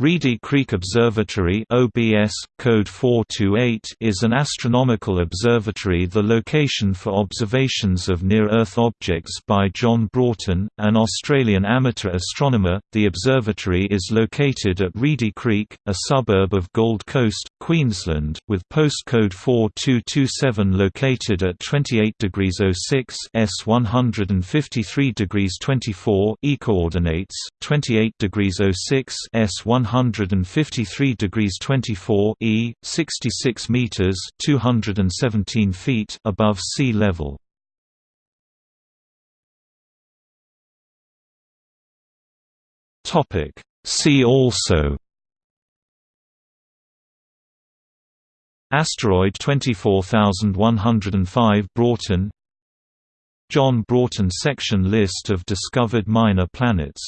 Reedy Creek Observatory OBS, code 428 is an astronomical observatory the location for observations of near-Earth objects by John Broughton, an Australian amateur astronomer. The observatory is located at Reedy Creek, a suburb of Gold Coast, Queensland, with postcode 4227 located at 28 degrees 06 S 153 degrees 24 E coordinates, 28 degrees 06 S 100 153 degrees 24 e, 66 meters (217 feet) above sea level. Topic: See also Asteroid 24105 Broughton John Broughton section list of discovered minor planets